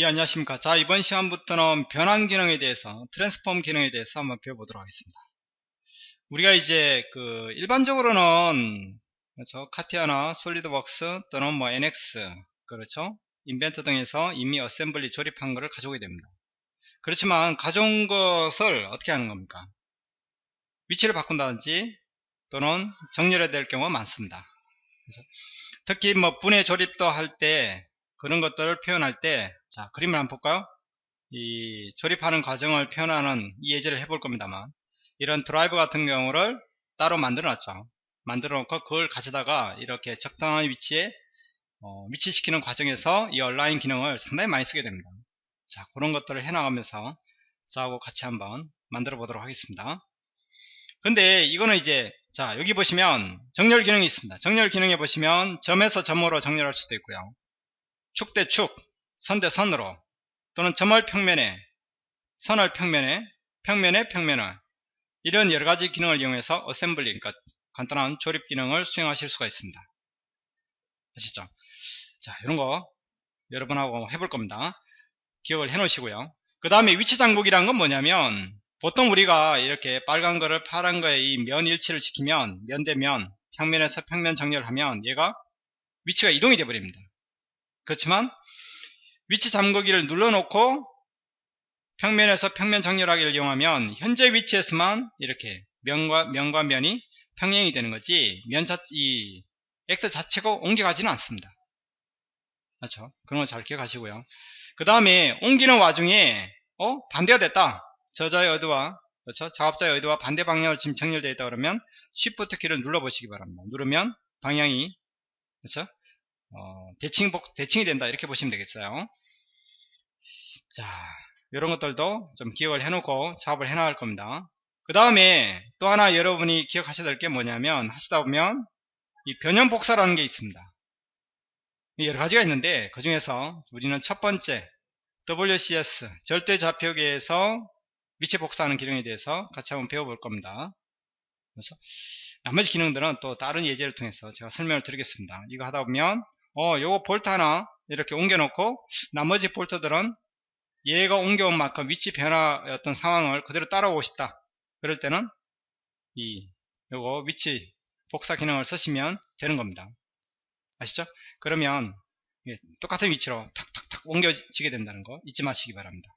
예, 안녕하십니까. 자, 이번 시간부터는 변환 기능에 대해서, transform 기능에 대해서 한번 배워보도록 하겠습니다. 우리가 이제, 그, 일반적으로는, 그렇죠. 카티아나 솔리드웍스 또는 뭐 NX, 그렇죠. 인벤터 등에서 이미 assembly 조립한 것을 가져오게 됩니다. 그렇지만, 가져온 것을 어떻게 하는 겁니까? 위치를 바꾼다든지, 또는 정렬해야 될 경우가 많습니다. 그래서 특히 뭐 분해 조립도 할 때, 그런 것들을 표현할 때, 자, 그림을 한번 볼까요? 이 조립하는 과정을 표현하는 이 예제를 해볼 겁니다만, 이런 드라이브 같은 경우를 따로 만들어 놨죠. 만들어 놓고 그걸 가져다가 이렇게 적당한 위치에 어, 위치시키는 과정에서 이 얼라인 기능을 상당히 많이 쓰게 됩니다. 자, 그런 것들을 해나가면서 저하고 같이 한번 만들어 보도록 하겠습니다. 근데 이거는 이제 자 여기 보시면 정렬 기능이 있습니다. 정렬 기능에 보시면 점에서 점으로 정렬할 수도 있고요. 축 대 축, 선대 선으로 또는 점을 평면에 선을 평면에 평면에 평면을 이런 여러가지 기능을 이용해서 어셈블리 그러니까 간단한 조립 기능을 수행하실 수가 있습니다. 아시죠? 자 이런거 여러분하고 해볼 겁니다. 기억을 해 놓으시고요. 그 다음에 위치 장복이란 건 뭐냐면 보통 우리가 이렇게 빨간 거를 파란 거에 이면 일치를 지키면 면 대면 평면에서 평면 정렬하면 얘가 위치가 이동이 되어 버립니다. 그렇지만 위치 잠그기를 눌러놓고 평면에서 평면 정렬하기를 이용하면 현재 위치에서만 이렇게 면과 면과 면이 평행이 되는 거지 면 자, 이 액트 자체가 옮겨가지는 않습니다. 그렇죠? 그런 거 잘 기억하시고요. 그 다음에 옮기는 와중에 어 반대가 됐다. 저자의 의도와 그렇죠? 작업자의 의도와 반대 방향으로 지금 정렬되어 있다 그러면 Shift 키를 눌러 보시기 바랍니다. 누르면 방향이 그렇죠? 어, 대칭 복 대칭이 된다 이렇게 보시면 되겠어요. 자, 이런 것들도 좀 기억을 해놓고 작업을 해나갈 겁니다. 그 다음에 또 하나 여러분이 기억하셔야 될 게 뭐냐면 하시다 보면 이 변형 복사라는 게 있습니다. 여러 가지가 있는데 그 중에서 우리는 첫 번째 WCS 절대 좌표계에서 위치 복사하는 기능에 대해서 같이 한번 배워볼 겁니다. 그래서 나머지 기능들은 또 다른 예제를 통해서 제가 설명을 드리겠습니다. 이거 하다 보면 어 요거 볼트 하나 이렇게 옮겨 놓고 나머지 볼트들은 얘가 옮겨온 만큼 위치 변화 어떤 상황을 그대로 따라오고 싶다. 그럴 때는 이 요거 위치 복사 기능을 쓰시면 되는 겁니다. 아시죠? 그러면 똑같은 위치로 탁탁탁 옮겨지게 된다는 거 잊지 마시기 바랍니다.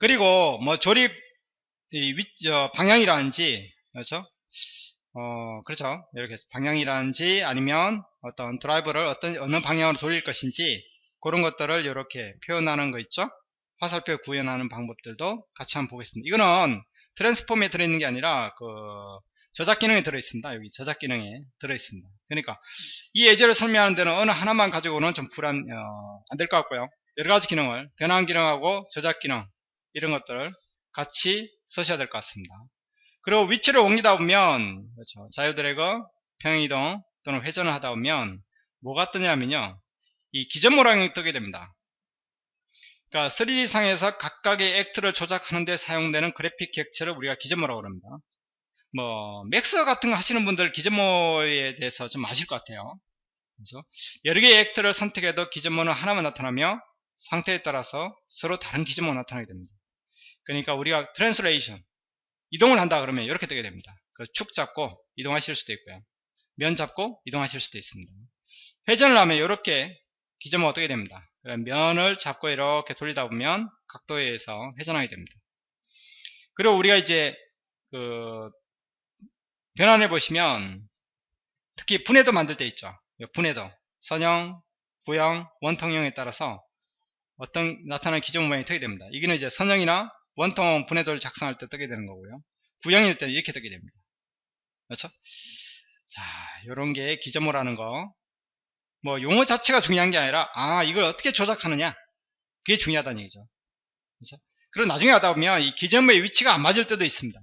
그리고 뭐 조립 위, 어, 방향이라든지 그렇죠? 어, 그렇죠. 이렇게 방향이라든지 아니면 어떤 드라이브를 어떤 어느 방향으로 돌릴 것인지 그런 것들을 이렇게 표현하는 거 있죠. 화살표 구현하는 방법들도 같이 한번 보겠습니다. 이거는 트랜스폼에 들어있는 게 아니라 그 저작 기능에 들어있습니다. 여기 저작 기능에 들어있습니다. 그러니까 이 예제를 설명하는 데는 어느 하나만 가지고는 좀 불안 어, 안 될 것 같고요. 여러 가지 기능을 변환 기능하고 저작 기능 이런 것들을 같이 쓰셔야 될 것 같습니다. 그리고 위치를 옮기다 보면 그렇죠. 자유 드래그 평행이동 또는 회전을 하다 보면 뭐가 뜨냐면요. 이 gizmo 모양이 뜨게 됩니다. 그러니까 3D 상에서 각각의 actor를 조작하는 데 사용되는 그래픽 객체를 우리가 gizmo라고 합니다. 뭐 Max 같은 거 하시는 분들 gizmo에 대해서 좀 아실 것 같아요. 그래서 여러 개의 actor를 선택해도 gizmo는 하나만 나타나며 상태에 따라서 서로 다른 gizmo가 나타나게 됩니다. 그러니까 우리가 translation 이동을 한다 그러면 이렇게 뜨게 됩니다. 그 축 잡고 이동하실 수도 있고요. 면 잡고 이동하실 수도 있습니다. 회전을 하면 이렇게 기점은 어떻게 됩니다. 면을 잡고 이렇게 돌리다 보면 각도에 의해서 회전하게 됩니다. 그리고 우리가 이제 그 변환해 보시면 특히 분해도 만들 때 있죠. 분해도 선형, 부형, 원통형에 따라서 어떤 나타나는 기존 모양이 뜨게 됩니다. 이게는 이제 선형이나 원통 분해도를 작성할 때 뜨게 되는 거고요. 구형일 때는 이렇게 뜨게 됩니다. 그렇죠? 자, 요런 게 기점모라는 거. 뭐 용어 자체가 중요한 게 아니라 아, 이걸 어떻게 조작하느냐. 그게 중요하다는 얘기죠. 그렇죠? 그리고 나중에 하다 보면 이 기점의 위치가 안 맞을 때도 있습니다.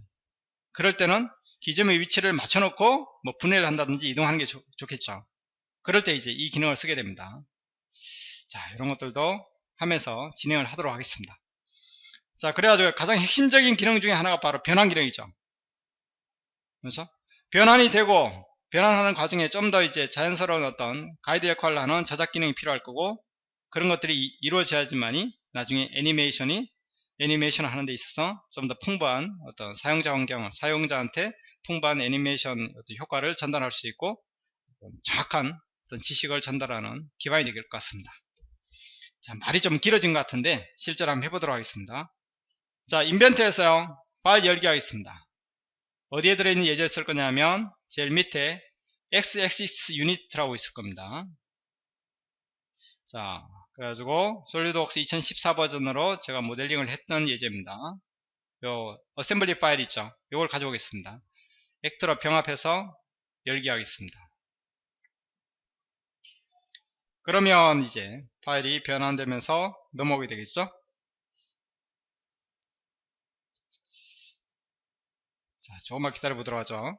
그럴 때는 기점의 위치를 맞춰놓고 뭐 분해를 한다든지 이동하는 게 좋, 좋겠죠. 그럴 때 이제 이 기능을 쓰게 됩니다. 자, 이런 것들도 하면서 진행을 하도록 하겠습니다. 자, 그래가지고 가장 핵심적인 기능 중에 하나가 바로 변환 기능이죠. 그래서 변환이 되고 변환하는 과정에 좀 더 이제 자연스러운 어떤 가이드 역할을 하는 저작 기능이 필요할 거고 그런 것들이 이- 이루어져야지만이 나중에 애니메이션이 애니메이션을 하는 데 있어서 좀 더 풍부한 어떤 사용자 환경, 사용자한테 풍부한 애니메이션 효과를 전달할 수 있고 정확한 어떤 지식을 전달하는 기반이 될 것 같습니다. 자, 말이 좀 길어진 것 같은데 실제로 한번 해보도록 하겠습니다. 자, 인벤트에서요. 파일 열기 하겠습니다. 어디에 들어있는 예제를 쓸 거냐면 제일 밑에 x-axis unit라고 있을 겁니다. 자, 그래가지고 SolidWorks 2014 버전으로 제가 모델링을 했던 예제입니다. 요 assembly 파일 있죠? 요걸 가져오겠습니다. actor로 병합해서 열기 하겠습니다. 그러면 이제 파일이 변환되면서 넘어오게 되겠죠? 자, 조금만 기다려 보도록 하죠.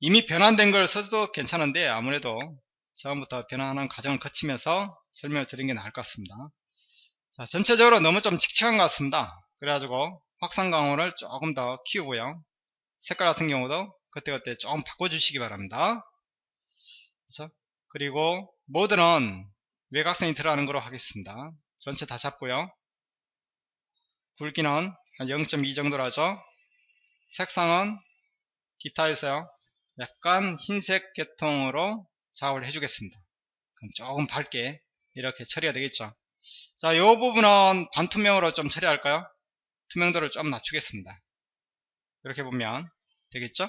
이미 변환된 걸 써도 괜찮은데 아무래도 처음부터 변환하는 과정을 거치면서 설명을 드리는 게 나을 것 같습니다. 자, 전체적으로 너무 좀 칙칙한 것 같습니다. 그래가지고 확산 강호를 조금 더 키우고요. 색깔 같은 경우도 그때그때 조금 바꿔주시기 바랍니다. 그렇죠? 그리고 모드는 외곽선이 들어가는 거로 하겠습니다. 전체 다 잡고요. 굵기는 한 0.2 정도로 하죠. 색상은 기타에서요. 약간 흰색 계통으로 작업을 해주겠습니다. 그럼 조금 밝게 이렇게 처리가 되겠죠. 자, 이 부분은 반투명으로 좀 처리할까요? 투명도를 좀 낮추겠습니다. 이렇게 보면 되겠죠?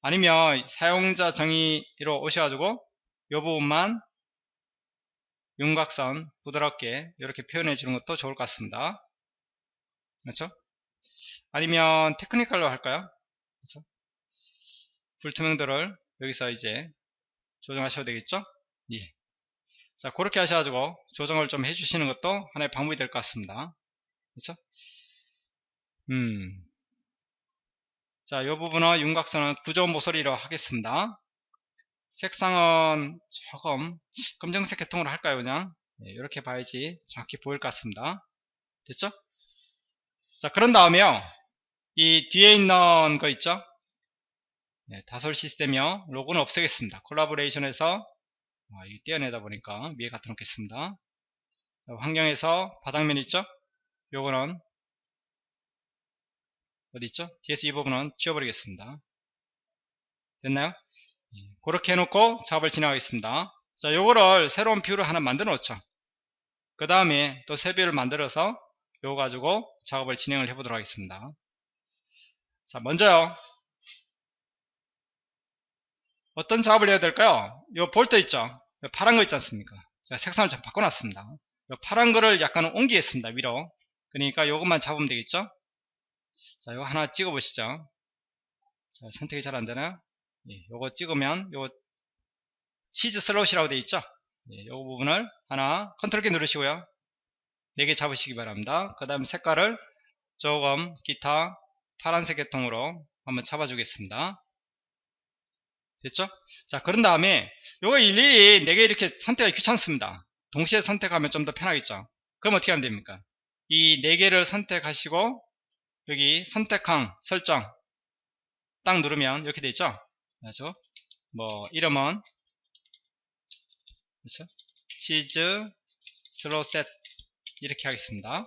아니면 사용자 정의로 오셔가지고 이 부분만 윤곽선 부드럽게 이렇게 표현해 주는 것도 좋을 것 같습니다. 그렇죠? 아니면 테크니컬로 할까요? 그렇죠? 불투명도를 여기서 이제 조정하셔도 되겠죠? 예. 자, 그렇게 하셔가지고 조정을 좀 해주시는 것도 하나의 방법이 될 것 같습니다. 그렇죠? 음. 자, 이 부분은 윤곽선은 구조 모서리로 하겠습니다. 색상은 조금 검정색 계통으로 할까요, 그냥? 예, 이렇게 봐야지 정확히 보일 것 같습니다. 됐죠? 자, 그런 다음에요. 이 뒤에 있는 거 있죠? 네, 다솔 시스템이요. 로고는 없애겠습니다. 콜라보레이션에서 아, 떼어내다 보니까 위에 갖다 놓겠습니다. 환경에서 바닥면 있죠? 요거는 어디 있죠? DS 이 부분은 지워버리겠습니다. 됐나요? 예, 그렇게 해놓고 작업을 진행하겠습니다. 자, 요거를 새로운 view를 하나 만들어 놓죠. 그 다음에 또 새 view를 만들어서 요거 가지고 작업을 진행을 해보도록 하겠습니다. 자, 먼저요. 어떤 작업을 해야 될까요? 요 볼트 있죠? 요 파란 거 있지 않습니까? 제가 색상을 좀 바꿔놨습니다. 요 파란 거를 약간 옮기겠습니다. 위로. 그러니까 요것만 잡으면 되겠죠? 자, 요거 하나 찍어 보시죠. 자, 선택이 잘 안되나요? 예, 요거 찍으면 요 cheese slot이라고 되어 있죠? 예, 요 부분을 하나 컨트롤 키 누르시고요. 4개 잡으시기 바랍니다. 그 다음 색깔을 조금 기타 파란색 계통으로 한번 잡아주겠습니다. 됐죠? 자, 그런 다음에 요거 일일이 4개 이렇게 선택하기 귀찮습니다. 동시에 선택하면 좀 더 편하겠죠? 그럼 어떻게 하면 됩니까? 이 4개를 선택하시고 여기 선택항 설정 딱 누르면 이렇게 되죠? 그렇죠? 뭐 이름은 그렇죠? 치즈 슬로셋 이렇게 하겠습니다.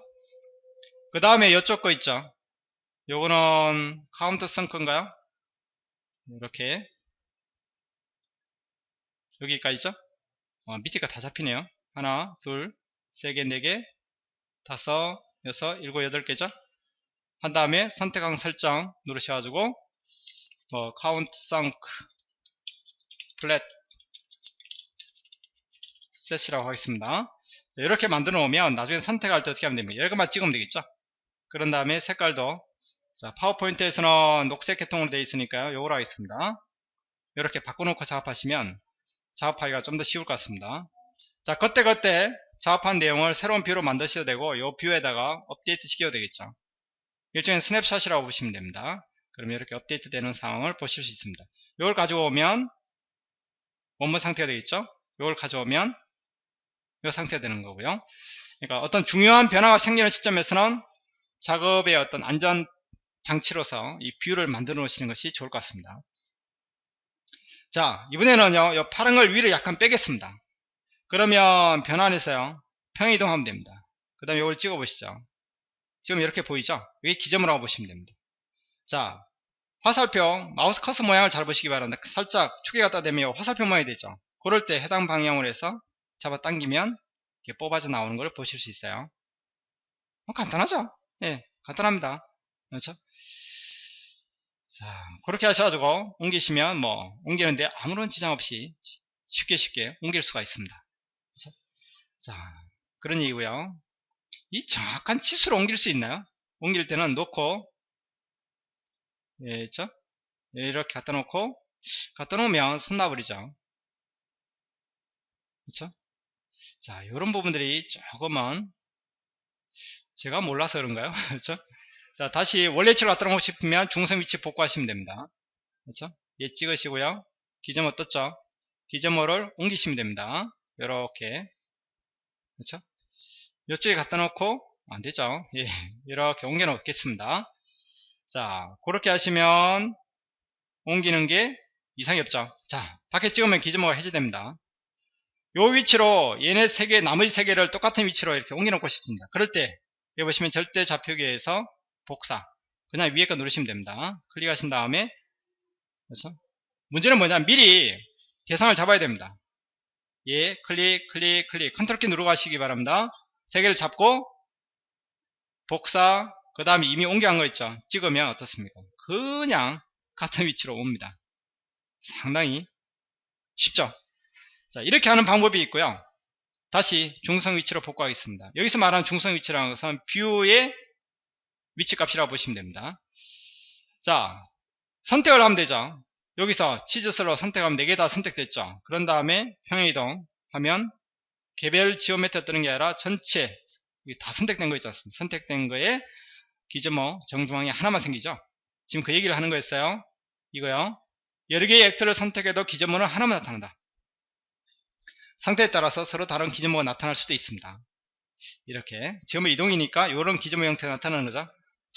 그 다음에 이쪽 거 있죠? 요거는 countersunk인가요? 이렇게 여기까지죠? 어, 밑에가 다 잡히네요. 하나, 둘, 세 개, 네 개, 다섯, 여섯, 일곱, 여덟 개죠? 한 다음에 선택항 설정 누르셔가지고 어, countersunk flat set이라고 하겠습니다. 이렇게 만들어 놓으면 나중에 선택할 때 어떻게 하면 됩니까? 이것만 찍으면 되겠죠? 그런 다음에 색깔도 자, PowerPoint에서는 녹색 계통으로 되어 있으니까요. 요걸 하겠습니다. 이렇게 바꿔놓고 작업하시면 작업하기가 좀 더 쉬울 것 같습니다. 자, 그때그때 작업한 내용을 새로운 view로 만드셔도 되고 이 view에다가 업데이트 시켜도 되겠죠. 일종의 snapshot이라고 보시면 됩니다. 그러면 이렇게 업데이트 되는 상황을 보실 수 있습니다. 이걸 가져오면 원본 상태가 되겠죠. 이걸 가져오면 이 상태가 되는 거고요. 그러니까 어떤 중요한 변화가 생기는 시점에서는 작업의 어떤 안전 장치로서 이 view를 만들어 놓으시는 것이 좋을 것 같습니다. 자, 이번에는요, 이 파란 걸 위로 약간 빼겠습니다. 그러면 변환해서요, 평이동하면 됩니다. 그 다음에 이걸 찍어 보시죠. 지금 이렇게 보이죠? 여기 기점으로 가보시면 됩니다. 자, 화살표, 마우스 커서 모양을 잘 보시기 바랍니다. 살짝 축에 갖다 대면 화살표 모양이 되죠? 그럴 때 해당 방향으로 해서 잡아당기면 이렇게 뽑아져 나오는 걸 보실 수 있어요. 뭐 간단하죠? 예, 간단합니다. 그렇죠? 자, 그렇게 하셔가지고 옮기시면 뭐 옮기는데 아무런 지장 없이 쉽게 쉽게 옮길 수가 있습니다. 그렇죠? 자, 그런 얘기고요. 이 정확한 치수로 옮길 수 있나요? 옮길 때는 놓고 예, 있죠? 예, 이렇게 갖다 놓고 갖다 놓으면 손 놔버리죠. 그렇죠? 자, 이런 부분들이 조금은 제가 몰라서 그런가요? 그렇죠? 자, 다시 원래 위치로 갖다 놓고 싶으면 중성 위치 복구하시면 됩니다. 그렇죠? 얘 찍으시고요. 기점어 떴죠? 기점어를 옮기시면 됩니다. 이렇게 그렇죠? 이쪽에 갖다 놓고 안 되죠? 예, 이렇게 옮겨 놓겠습니다. 자, 그렇게 하시면 옮기는 게 이상이 없죠. 자, 밖에 찍으면 기점어가 해제됩니다. 요 위치로 얘네 세 개, 나머지 세 개를 똑같은 위치로 이렇게 옮겨 놓고 싶습니다. 그럴 때 여기 보시면 절대 좌표기에서 복사. 그냥 위에 거 누르시면 됩니다. 클릭하신 다음에 그렇죠? 문제는 뭐냐 미리 대상을 잡아야 됩니다. 예, 클릭, 클릭, 클릭. 컨트롤 키 누르고 하시기 바랍니다. 세 개를 잡고 복사. 그 다음에 이미 옮겨간 거 있죠? 찍으면 어떻습니까? 그냥 같은 위치로 옵니다. 상당히 쉽죠? 자 이렇게 하는 방법이 있고요. 다시 중성 위치로 복구하겠습니다. 여기서 말하는 중성 위치라는 것은 view의 위치 값이라고 보시면 됩니다. 자 선택을 하면 되죠. 여기서 치즈 슬로 선택하면 4개 다 선택됐죠. 그런 다음에 평행이동 하면 개별 지오메트가 뜨는 게 아니라 전체 다 선택된 거 있지 않습니까? 선택된 거에 기점어 정중앙에 하나만 생기죠. 지금 그 얘기를 하는 거였어요. 이거요. 여러 개의 액터를 선택해도 기점어는 하나만 나타난다. 상태에 따라서 서로 다른 기점어가 나타날 수도 있습니다. 이렇게. 지금 이동이니까 이런 기점어 형태가 나타나는 거죠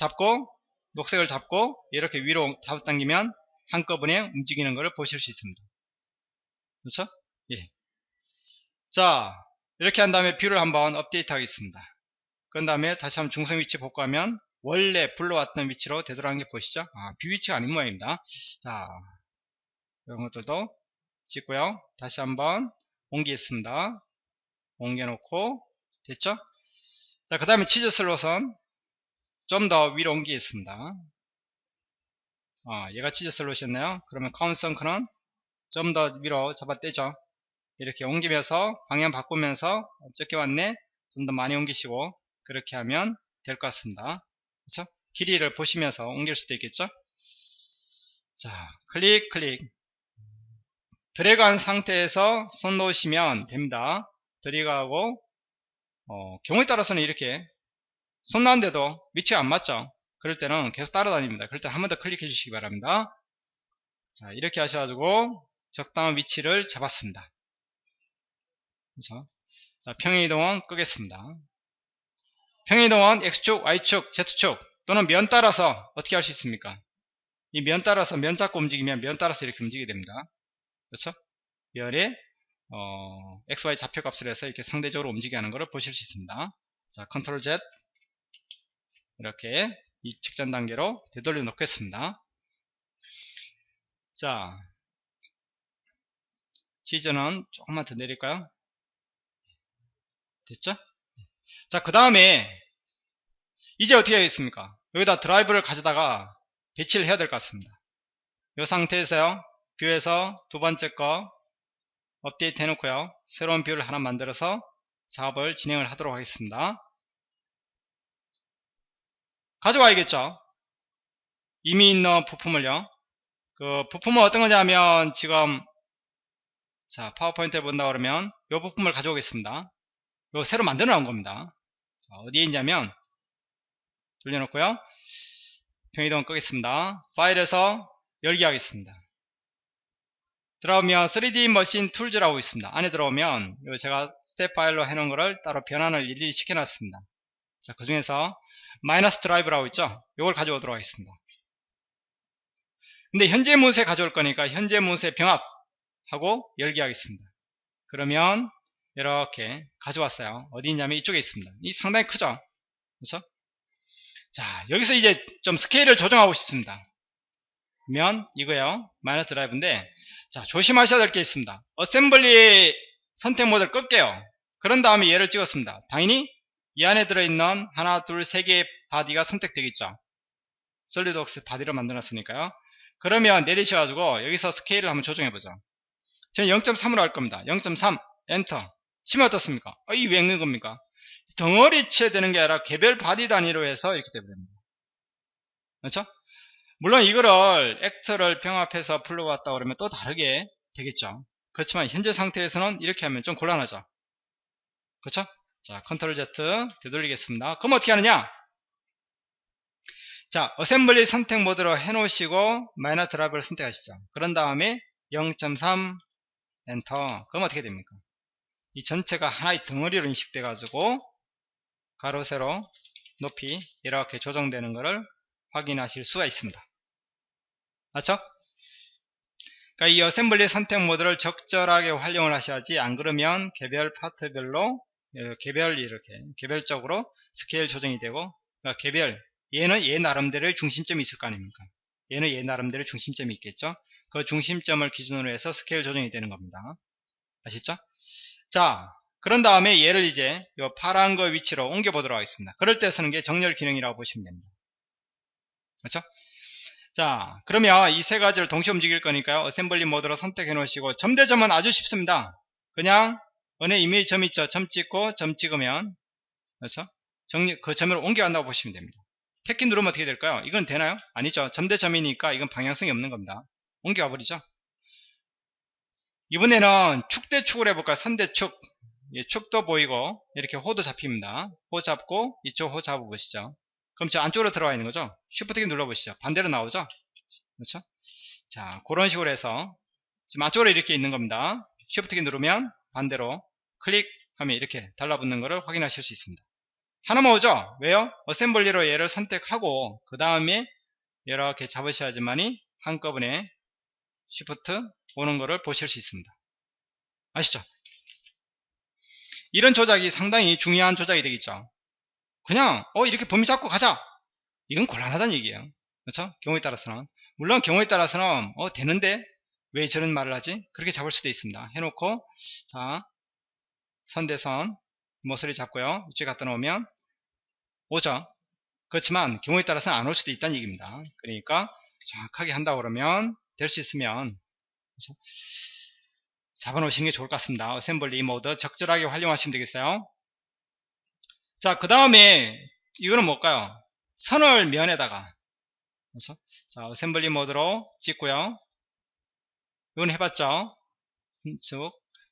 잡고 녹색을 잡고 이렇게 위로 잡아당기면 한꺼번에 움직이는 것을 보실 수 있습니다. 그렇죠? 예. 자 이렇게 한 다음에 view를 한번 업데이트 하겠습니다. 그 다음에 다시 한번 중성 위치 복구하면 원래 불러왔던 위치로 되돌아간 게 보시죠? 아, view 위치가 아닌 모양입니다. 자 이런 것들도 찍고요. 다시 한번 옮기겠습니다. 옮겨 놓고 됐죠? 자 그 다음에 cheese slot은 좀 더 위로 옮기겠습니다. 아, 얘가 cheese slot이었나요. 그러면 countersunk는 좀 더 위로 잡아 떼죠. 이렇게 옮기면서 방향 바꾸면서 어떻게 왔네. 좀 더 많이 옮기시고 그렇게 하면 될 것 같습니다. 그렇죠? 길이를 보시면서 옮길 수도 있겠죠? 자 클릭 클릭. 드래그한 상태에서 손 놓으시면 됩니다. 드래그하고 어, 경우에 따라서는 이렇게 손 놨는데도 위치가 안 맞죠 그럴 때는 계속 따라다닙니다 그럴 때는 한 번 더 클릭해 주시기 바랍니다 자 이렇게 하셔가지고 적당한 위치를 잡았습니다 그렇죠? 자, 평행이동은 끄겠습니다. 평행이동은 X축, Y축, Z축 또는 면 따라서 어떻게 할 수 있습니까? 이 면 따라서 면 잡고 움직이면 면 따라서 이렇게 움직이게 됩니다. 그렇죠? 면의 어, XY 좌표 값을 해서 이렇게 상대적으로 움직이게 하는 것을 보실 수 있습니다. 자, 컨트롤 Z 이렇게 이 직전 단계로 되돌려 놓겠습니다. 자, 지저는 조금만 더 내릴까요? 됐죠? 자, 그 다음에 이제 어떻게 하겠습니까? 여기다 드라이브를 가져다가 배치를 해야 될 것 같습니다. 이 상태에서요. view에서 두 번째 거 업데이트 해놓고요. 새로운 view를 하나 만들어서 작업을 진행을 하도록 하겠습니다. 가져와야겠죠? 이미 있는 부품을요. 그 부품은 어떤 거냐면 지금 자 PowerPoint를 본다 그러면 이 부품을 가져오겠습니다. 요 새로 만들어 놓은 겁니다. 자, 어디에 있냐면 돌려놓고요. 평이동 끄겠습니다. 파일에서 열기 하겠습니다. 들어오면 3D machine tools라고 있습니다. 안에 들어오면 제가 스텝 파일로 해놓은 거를 따로 변환을 일일이 시켜놨습니다. 자, 그 중에서 마이너스 드라이브라고 있죠? 이걸 가져오도록 하겠습니다. 근데 현재 문서에 가져올 거니까 현재 문서의 병합 하고 열기 하겠습니다. 그러면 이렇게 가져왔어요. 어디 있냐면 이쪽에 있습니다. 이 상당히 크죠? 그렇죠? 자, 여기서 이제 좀 스케일을 조정하고 싶습니다. 그러면 이거요. 마이너스 드라이브인데 자, 조심하셔야 될 게 있습니다. assembly 선택 모드를 끌게요. 그런 다음에 얘를 찍었습니다. 당연히 이 안에 들어있는 하나, 둘, 세 개의 body가 선택되겠죠. 솔리드웍스 body로 만들었으니까요. 그러면 내리셔가지고 여기서 스케일을 한번 조정해보죠. 저는 0.3으로 할 겁니다. 0.3 엔터 치면 어떻습니까? 어, 이 왜 이러는 겁니까? 덩어리째 되는 게 아니라 개별 body 단위로 해서 이렇게 되버립니다. 그렇죠? 물론 이거를 actor를 병합해서 불러왔다 그러면 또 다르게 되겠죠. 그렇지만 현재 상태에서는 이렇게 하면 좀 곤란하죠. 그렇죠? 자, Control Z 되돌리겠습니다. 그럼 어떻게 하느냐? 자, assembly 선택 모드로 해놓으시고 마이너스 드라이브를 선택하시죠. 그런 다음에 0.3 엔터. 그럼 어떻게 됩니까? 이 전체가 하나의 덩어리로 인식돼 가지고 가로 세로 높이 이렇게 조정되는 것을 확인하실 수가 있습니다. 맞죠? 그러니까 이 assembly 선택 모드를 적절하게 활용을 하셔야지 안 그러면 개별 파트별로 어, 개별 이렇게 개별적으로 스케일 조정이 되고 그러니까 개별 얘는 얘 나름대로의 중심점이 있을 거 아닙니까? 얘는 얘 나름대로의 중심점이 있겠죠? 그 중심점을 기준으로 해서 스케일 조정이 되는 겁니다. 아시죠? 자, 그런 다음에 얘를 이제 이 파란 거 위치로 옮겨 보도록 하겠습니다. 그럴 때 쓰는 게 정렬 기능이라고 보시면 됩니다. 그렇죠? 자, 그러면 이 세 가지를 동시에 움직일 거니까요. assembly 모드로 선택해 놓으시고 점대점은 아주 쉽습니다. 그냥 은혜 이미지 점 있죠? 점 찍고 점 찍으면 그렇죠? 정리, 그 점을 옮겨간다고 보시면 됩니다. 택키 누르면 어떻게 될까요? 이건 되나요? 아니죠. 점대점이니까 이건 방향성이 없는 겁니다. 옮겨가 버리죠. 이번에는 축대축을 해볼까요? 선대축. 예, 축도 보이고 이렇게 호도 잡힙니다. 호 잡고 이쪽 호 잡아보시죠. 그럼 저 안쪽으로 들어와 있는 거죠? 쉬프트키 눌러보시죠. 반대로 나오죠? 그렇죠? 자, 그런 식으로 해서 지금 안쪽으로 이렇게 있는 겁니다. 쉬프트키 누르면 반대로 클릭하면 이렇게 달라붙는 것을 확인하실 수 있습니다. 하나만 오죠? 왜요? 어셈블리로 얘를 선택하고 그 다음에 이렇게 잡으셔야지만이 한꺼번에 쉬프트 오는 것을 보실 수 있습니다. 아시죠? 이런 조작이 상당히 중요한 조작이 되겠죠. 그냥 어 이렇게 범위 잡고 가자. 이건 곤란하다는 얘기예요. 그렇죠? 경우에 따라서는 물론 경우에 따라서는 어 되는데 왜 저런 말을 하지? 그렇게 잡을 수도 있습니다. 해놓고 자 선대선 모서리 잡고요. 이쪽에 갖다 놓으면 오죠. 그렇지만 경우에 따라서는 안 올 수도 있다는 얘기입니다. 그러니까 정확하게 한다 그러면 될 수 있으면? 잡아놓으시는 게 좋을 것 같습니다. assembly 모드 적절하게 활용하시면 되겠어요. 자, 그 다음에 이거는 뭘까요? 선을 면에다가 그렇죠? 자, 어셈블리 모드로 찍고요. 이건 해봤죠? 즉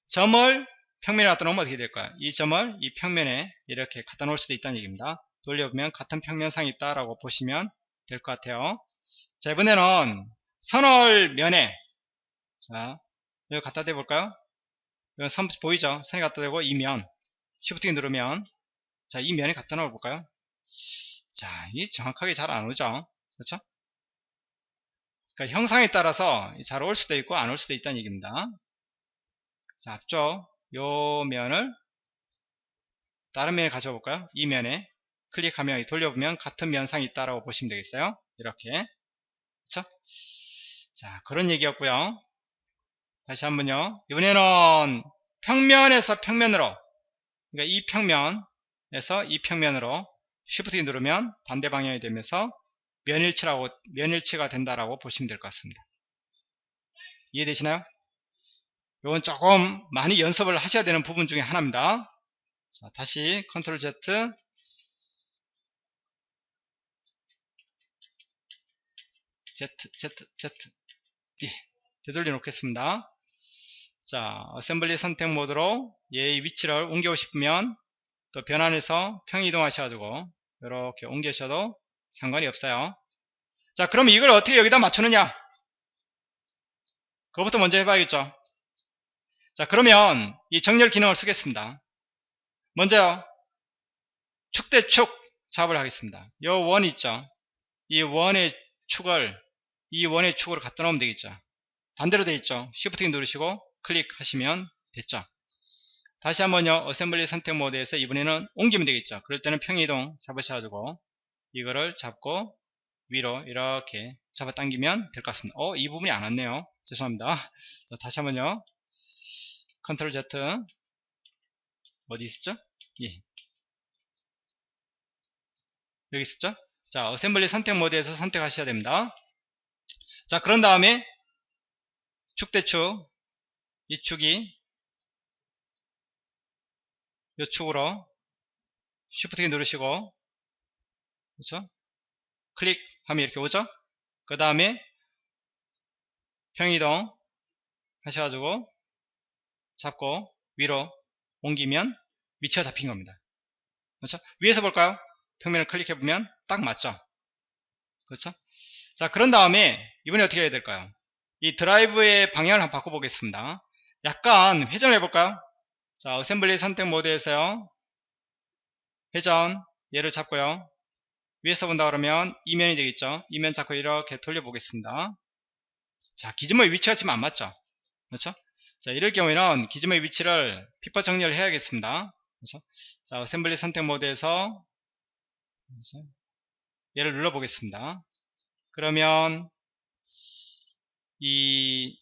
점을 평면에 갖다 놓으면 어떻게 될까요? 이 점을 이 평면에 이렇게 갖다 놓을 수도 있다는 얘기입니다. 돌려보면 같은 평면상이 있다라고 보시면 될 것 같아요. 자, 이번에는 선을 면에 자, 여기 갖다 대볼까요? 여기 선 보이죠? 선이 갖다 대고 이 면. 쉬프트 키 누르면 자, 이 면에 갖다 놓아 볼까요? 자, 이 정확하게 잘 안 오죠? 그렇죠? 그러니까 형상에 따라서 잘 올 수도 있고 안 올 수도 있다는 얘기입니다. 자, 앞쪽 요 면을 다른 면에 가져와 볼까요? 이 면에 클릭하면 돌려보면 같은 면상이 있다라고 보시면 되겠어요. 이렇게. 그렇죠? 자, 그런 얘기였고요. 다시 한번요. 이번에는 평면에서 평면으로 그러니까 이 평면에서 이 평면으로 키 누르면 반대 방향이 되면서 면일치라고 면일치가 된다라고 보시면 될 것 같습니다. 이해되시나요? 이건 조금 많이 연습을 하셔야 되는 부분 중에 하나입니다. 자, 다시 컨트롤 Z Z Z Z 예, 되돌려 놓겠습니다. 자, 어셈블리 선택 모드로 얘의 위치를 옮기고 싶으면 또 변환해서 평 이동하셔가지고 이렇게 옮기셔도 상관이 없어요. 자, 그럼 이걸 어떻게 여기다 맞추느냐? 그것부터 먼저 해봐야겠죠. 자, 그러면 이 정렬 기능을 쓰겠습니다. 먼저요, 축대축 작업을 하겠습니다. 이 원 있죠. 이 원의 축을 이 원의 축으로 갖다 놓으면 되겠죠. 반대로 되어 있죠. Shift 키 누르시고 클릭하시면 됐죠. 다시 한번요. assembly 선택 모드에서 이번에는 옮기면 되겠죠. 그럴 때는 평이동 잡으셔가지고 이거를 잡고 위로 이렇게 잡아당기면 될 것 같습니다. 어, 이 부분이 안 왔네요. 죄송합니다. 자, 다시 한번요. Control Z 어디 있었죠? 예. 여기 있었죠? 자, assembly 선택 모드에서 선택하셔야 됩니다. 자, 그런 다음에 축 대축 이 축이 이 축으로 Shift 키 누르시고 그렇죠? 클릭하면 이렇게 오죠? 그 다음에 평이동 하셔가지고 잡고 위로 옮기면 위치가 잡힌 겁니다. 그렇죠? 위에서 볼까요? 평면을 클릭해 보면 딱 맞죠? 그렇죠? 자, 그런 다음에 이번에 어떻게 해야 될까요? 이 드라이브의 방향을 한번 바꿔 보겠습니다. 약간 회전을 해 볼까요? 자, assembly 선택 모드에서요. 회전, 얘를 잡고요. 위에서 본다 그러면 이면이 되겠죠. 이면 잡고 이렇게 돌려 보겠습니다. 자, gizmo의 위치가 지금 안 맞죠? 그렇죠? 자, 이럴 경우에는 gizmo의 위치를 pivot 정렬을 해야겠습니다. 그렇죠? 자, assembly 선택 모드에서? 얘를 눌러 보겠습니다. 그러면 이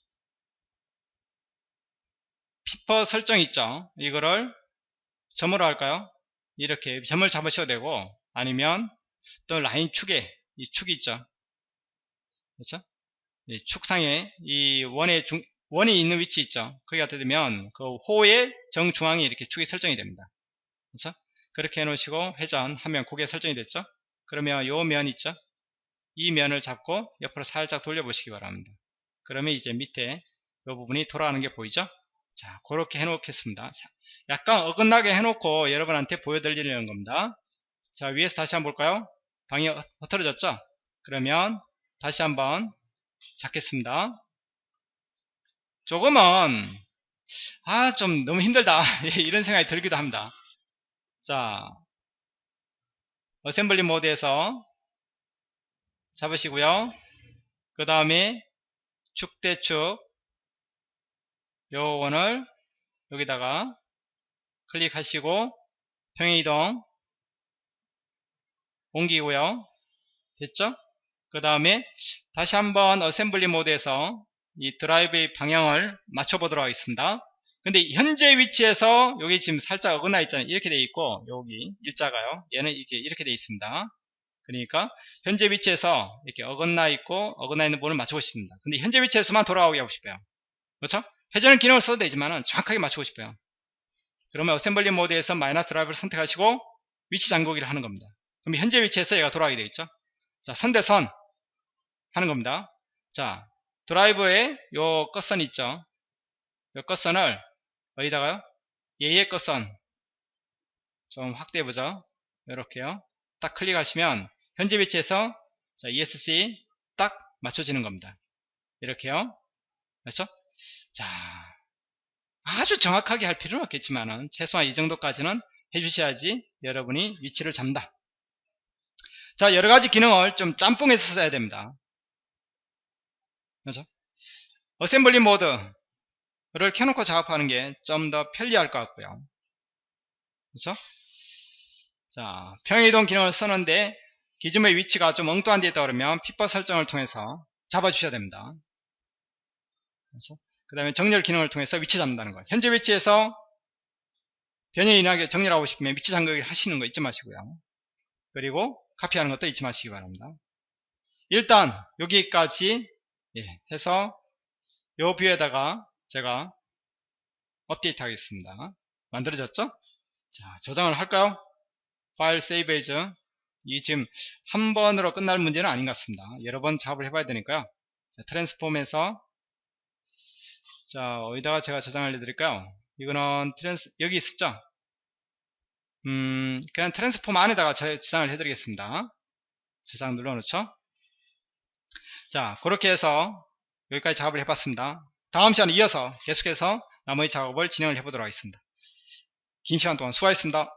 pivot 설정 있죠? 이거를 점으로 할까요? 이렇게 점을 잡으셔도 되고 아니면 또 라인 축에 이 축이 있죠. 그렇죠? 이 축상에 이 원의 중, 원이 있는 위치 있죠. 거기 갖다 대면 그 호의 정중앙에 이렇게 축이 설정이 됩니다. 그렇죠? 그렇게 해 놓으시고 회전 하면 고개 설정이 됐죠. 그러면 요 면 있죠. 이 면을 잡고 옆으로 살짝 돌려보시기 바랍니다. 그러면 이제 밑에 이 부분이 돌아가는 게 보이죠? 자, 그렇게 해놓겠습니다. 약간 어긋나게 해놓고 여러분한테 보여드리려는 겁니다. 자, 위에서 다시 한번 볼까요? 방이 흐트러졌죠? 그러면 다시 한번 잡겠습니다. 조금은 아, 좀 너무 힘들다. 예, 이런 생각이 들기도 합니다. 자, 어셈블리 모드에서 잡으시고요. 그 다음에 축대축 요 원을 여기다가 클릭하시고 평행이동 옮기고요. 됐죠? 그 다음에 다시 한번 assembly 모드에서 이 드라이브의 방향을 맞춰보도록 하겠습니다. 근데 현재 위치에서 여기 지금 살짝 어긋나 있잖아요. 이렇게 돼 있고 여기 일자가요. 얘는 이렇게 이렇게 돼 있습니다. 그러니까 현재 위치에서 이렇게 어긋나 있고 어긋나 있는 부분을 맞추고 싶습니다. 근데 현재 위치에서만 돌아오게 하고 싶어요. 그렇죠? 회전 기능을 써도 되지만 정확하게 맞추고 싶어요. 그러면 assembly 모드에서 마이너스 드라이브를 선택하시고 위치 잠그기를 하는 겁니다. 그럼 현재 위치에서 얘가 돌아가게 되겠죠? 자, 선대선 하는 겁니다. 자, 드라이브에 요 끝선 있죠? 요 끝선을 어디다가요? 얘의 끝선 좀 확대해 보죠. 이렇게요. 딱 클릭하시면 현재 위치에서 자, ESC 딱 맞춰지는 겁니다. 이렇게요. 그렇죠? 자, 아주 정확하게 할 필요는 없겠지만은 최소한 이 정도까지는 해주셔야지 여러분이 위치를 잡는다. 자, 여러 가지 기능을 좀 짬뽕해서 써야 됩니다. 그렇죠? 어셈블리 모드를 켜놓고 작업하는 게 좀 더 편리할 것 같고요. 그렇죠? 자, 평이동 기능을 쓰는데 gizmo의 위치가 좀 엉뚱한 데 있다 그러면 pivot 설정을 통해서 잡아주셔야 됩니다. 그렇죠? 그 다음에 정렬 기능을 통해서 위치 잡는다는 거예요. 현재 위치에서 변형이 일어나게 정렬하고 싶으면 위치 잠그기 하시는 거 잊지 마시고요. 그리고 카피하는 것도 잊지 마시기 바랍니다. 일단 여기까지 예, 해서 요 view에다가 제가 업데이트 하겠습니다. 만들어졌죠? 자, 저장을 할까요? 파일 save as 이 지금 한 번으로 끝날 문제는 아닌 것 같습니다. 여러 번 작업을 해봐야 되니까요. 자, transform에서 자 어디다가 제가 저장을 해드릴까요? 이거는 trans 여기 있었죠? 음 그냥 transform 안에다가 저장을 해드리겠습니다. 저장 눌러놓죠? 자 그렇게 해서 여기까지 작업을 해봤습니다. 다음 시간에 이어서 계속해서 나머지 작업을 진행을 해보도록 하겠습니다. 긴 시간 동안 수고하셨습니다.